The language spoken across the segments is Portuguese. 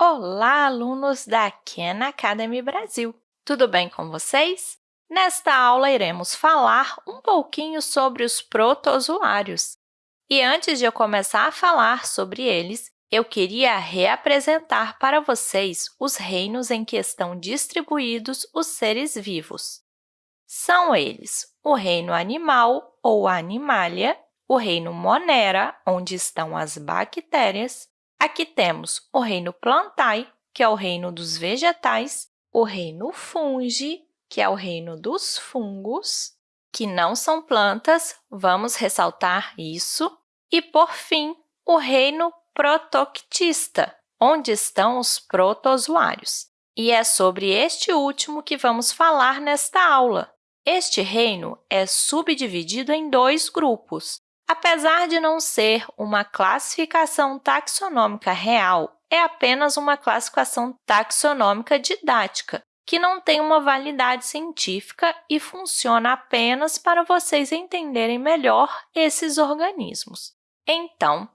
Olá, alunos da Khan Academy Brasil! Tudo bem com vocês? Nesta aula, iremos falar um pouquinho sobre os protozoários. E antes de eu começar a falar sobre eles, eu queria reapresentar para vocês os reinos em que estão distribuídos os seres vivos. São eles o reino animal ou animalia, o reino monera, onde estão as bactérias, Aqui temos o reino plantae, que é o reino dos vegetais, o reino fungi, que é o reino dos fungos, que não são plantas, vamos ressaltar isso, e, por fim, o reino protoctista, onde estão os protozoários. E é sobre este último que vamos falar nesta aula. Este reino é subdividido em dois grupos, Apesar de não ser uma classificação taxonômica real, é apenas uma classificação taxonômica didática, que não tem uma validade científica e funciona apenas para vocês entenderem melhor esses organismos. Então,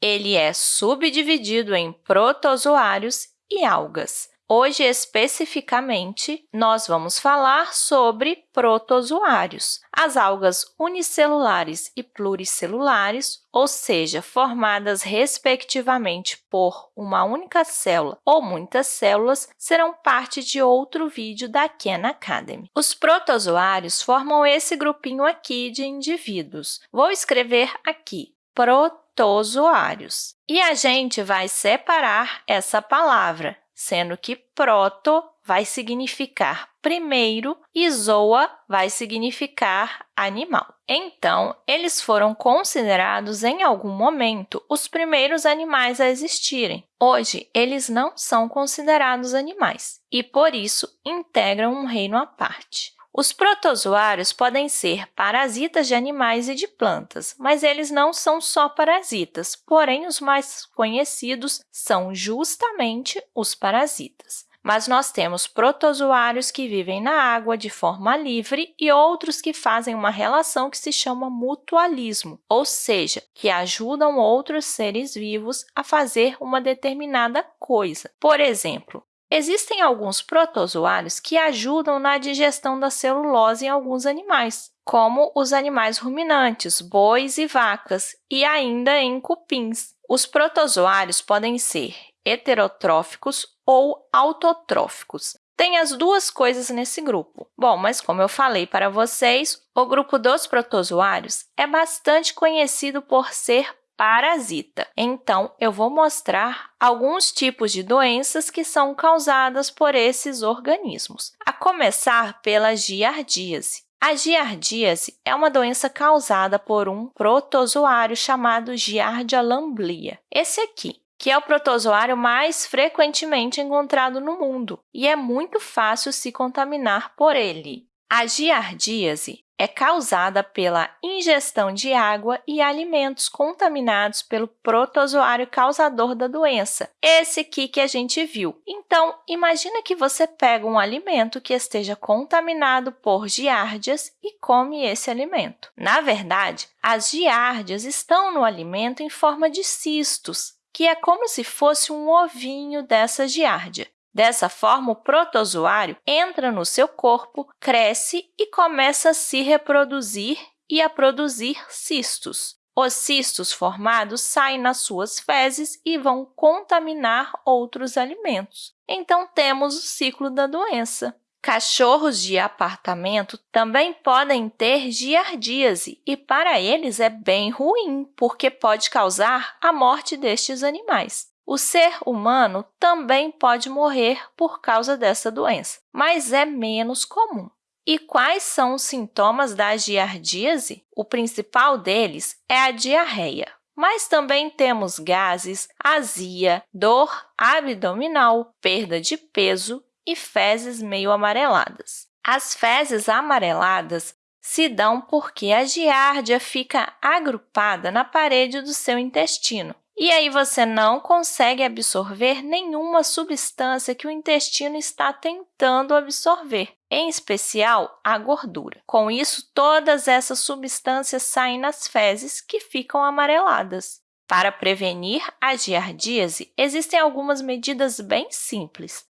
ele é subdividido em protozoários e algas. Hoje, especificamente, nós vamos falar sobre protozoários, as algas unicelulares e pluricelulares, ou seja, formadas respectivamente por uma única célula ou muitas células, serão parte de outro vídeo da Khan Academy. Os protozoários formam esse grupinho aqui de indivíduos. Vou escrever aqui, protozoários. E a gente vai separar essa palavra sendo que proto vai significar primeiro e zoa vai significar animal. Então, eles foram considerados, em algum momento, os primeiros animais a existirem. Hoje, eles não são considerados animais e, por isso, integram um reino à parte. Os protozoários podem ser parasitas de animais e de plantas, mas eles não são só parasitas, porém, os mais conhecidos são justamente os parasitas. Mas nós temos protozoários que vivem na água de forma livre e outros que fazem uma relação que se chama mutualismo, ou seja, que ajudam outros seres vivos a fazer uma determinada coisa. Por exemplo, Existem alguns protozoários que ajudam na digestão da celulose em alguns animais, como os animais ruminantes, bois e vacas, e ainda em cupins. Os protozoários podem ser heterotróficos ou autotróficos. Tem as duas coisas nesse grupo. Bom, mas como eu falei para vocês, o grupo dos protozoários é bastante conhecido por ser parasita. Então, eu vou mostrar alguns tipos de doenças que são causadas por esses organismos, a começar pela giardíase. A giardíase é uma doença causada por um protozoário chamado Giardia lamblia. Esse aqui, que é o protozoário mais frequentemente encontrado no mundo e é muito fácil se contaminar por ele. A giardíase é causada pela ingestão de água e alimentos contaminados pelo protozoário causador da doença, esse aqui que a gente viu. Então, imagina que você pega um alimento que esteja contaminado por giardias e come esse alimento. Na verdade, as giardias estão no alimento em forma de cistos, que é como se fosse um ovinho dessa giardia. Dessa forma, o protozoário entra no seu corpo, cresce e começa a se reproduzir e a produzir cistos. Os cistos formados saem nas suas fezes e vão contaminar outros alimentos. Então, temos o ciclo da doença. Cachorros de apartamento também podem ter giardíase e, para eles, é bem ruim, porque pode causar a morte destes animais. O ser humano também pode morrer por causa dessa doença, mas é menos comum. E quais são os sintomas da giardíase? O principal deles é a diarreia, mas também temos gases, azia, dor abdominal, perda de peso e fezes meio amareladas. As fezes amareladas se dão porque a giardia fica agrupada na parede do seu intestino e aí você não consegue absorver nenhuma substância que o intestino está tentando absorver, em especial a gordura. Com isso, todas essas substâncias saem nas fezes, que ficam amareladas. Para prevenir a giardíase, existem algumas medidas bem simples,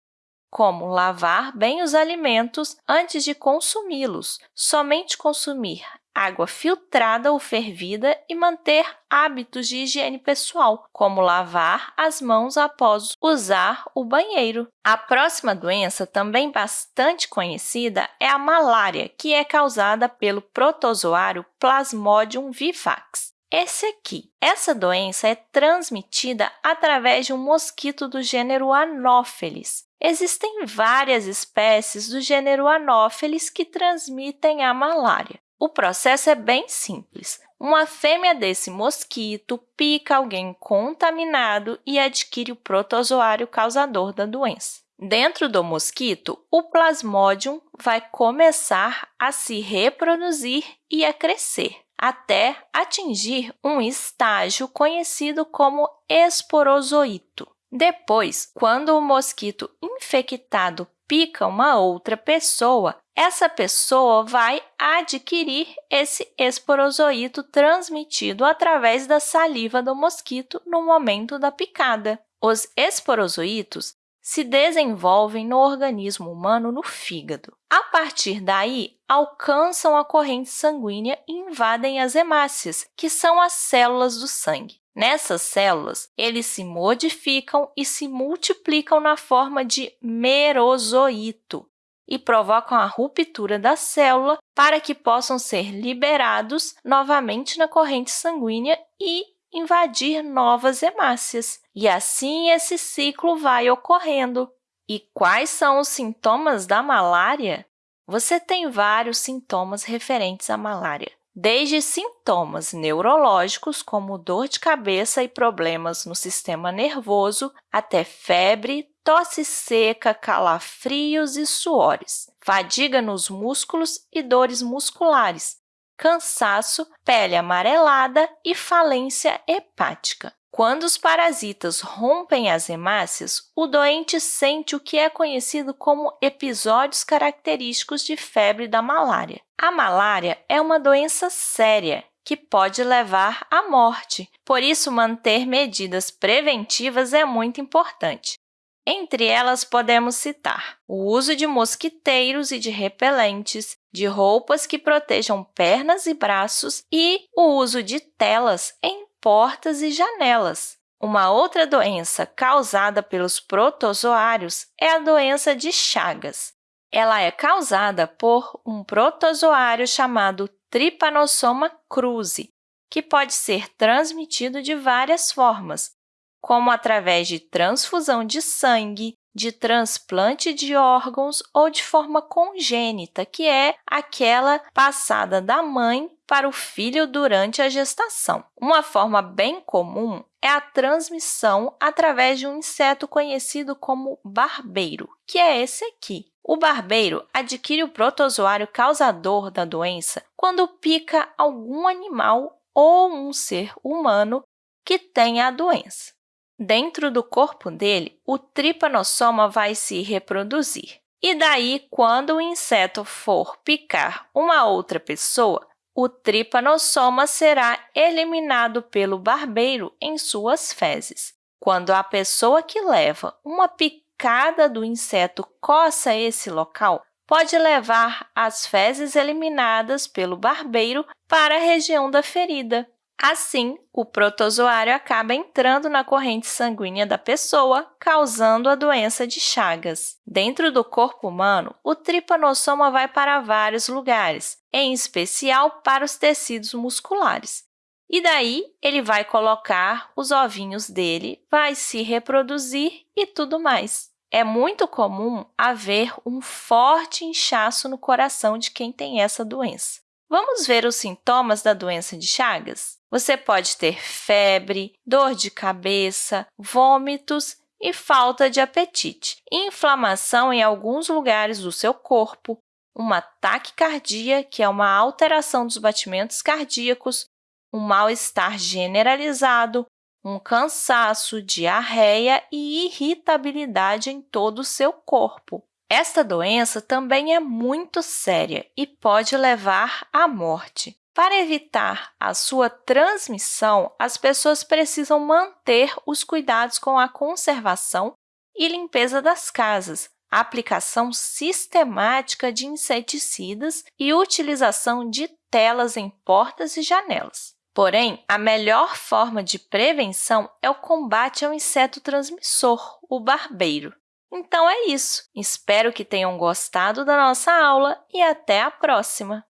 como lavar bem os alimentos antes de consumi-los, somente consumir água filtrada ou fervida e manter hábitos de higiene pessoal, como lavar as mãos após usar o banheiro. A próxima doença, também bastante conhecida, é a malária, que é causada pelo protozoário Plasmodium vivax. Esse aqui. Essa doença é transmitida através de um mosquito do gênero Anopheles. Existem várias espécies do gênero Anopheles que transmitem a malária. O processo é bem simples. Uma fêmea desse mosquito pica alguém contaminado e adquire o protozoário causador da doença. Dentro do mosquito, o plasmodium vai começar a se reproduzir e a crescer, até atingir um estágio conhecido como esporozoito. Depois, quando o mosquito infectado pica uma outra pessoa, essa pessoa vai adquirir esse esporozoito transmitido através da saliva do mosquito no momento da picada. Os esporozoitos se desenvolvem no organismo humano no fígado. A partir daí, alcançam a corrente sanguínea e invadem as hemácias, que são as células do sangue. Nessas células, eles se modificam e se multiplicam na forma de merozoito, e provocam a ruptura da célula para que possam ser liberados novamente na corrente sanguínea e invadir novas hemácias. E assim esse ciclo vai ocorrendo. E quais são os sintomas da malária? Você tem vários sintomas referentes à malária, desde sintomas neurológicos, como dor de cabeça e problemas no sistema nervoso, até febre, tosse seca, calafrios e suores, fadiga nos músculos e dores musculares, cansaço, pele amarelada e falência hepática. Quando os parasitas rompem as hemácias, o doente sente o que é conhecido como episódios característicos de febre da malária. A malária é uma doença séria que pode levar à morte, por isso manter medidas preventivas é muito importante. Entre elas, podemos citar o uso de mosquiteiros e de repelentes, de roupas que protejam pernas e braços e o uso de telas em portas e janelas. Uma outra doença causada pelos protozoários é a doença de Chagas. Ela é causada por um protozoário chamado Trypanosoma cruzi, que pode ser transmitido de várias formas, como através de transfusão de sangue, de transplante de órgãos ou de forma congênita, que é aquela passada da mãe para o filho durante a gestação. Uma forma bem comum é a transmissão através de um inseto conhecido como barbeiro, que é esse aqui. O barbeiro adquire o protozoário causador da doença quando pica algum animal ou um ser humano que tenha a doença. Dentro do corpo dele, o tripanossoma vai se reproduzir. E daí, quando o inseto for picar uma outra pessoa, o tripanossoma será eliminado pelo barbeiro em suas fezes. Quando a pessoa que leva uma picada do inseto coça esse local, pode levar as fezes eliminadas pelo barbeiro para a região da ferida. Assim, o protozoário acaba entrando na corrente sanguínea da pessoa, causando a doença de Chagas. Dentro do corpo humano, o tripanossoma vai para vários lugares, em especial para os tecidos musculares. E daí, ele vai colocar os ovinhos dele, vai se reproduzir e tudo mais. É muito comum haver um forte inchaço no coração de quem tem essa doença. Vamos ver os sintomas da doença de Chagas? Você pode ter febre, dor de cabeça, vômitos e falta de apetite, inflamação em alguns lugares do seu corpo, uma taquicardia, que é uma alteração dos batimentos cardíacos, um mal-estar generalizado, um cansaço, diarreia e irritabilidade em todo o seu corpo. Esta doença também é muito séria e pode levar à morte. Para evitar a sua transmissão, as pessoas precisam manter os cuidados com a conservação e limpeza das casas, aplicação sistemática de inseticidas e utilização de telas em portas e janelas. Porém, a melhor forma de prevenção é o combate ao inseto transmissor, o barbeiro. Então é isso. Espero que tenham gostado da nossa aula e até a próxima!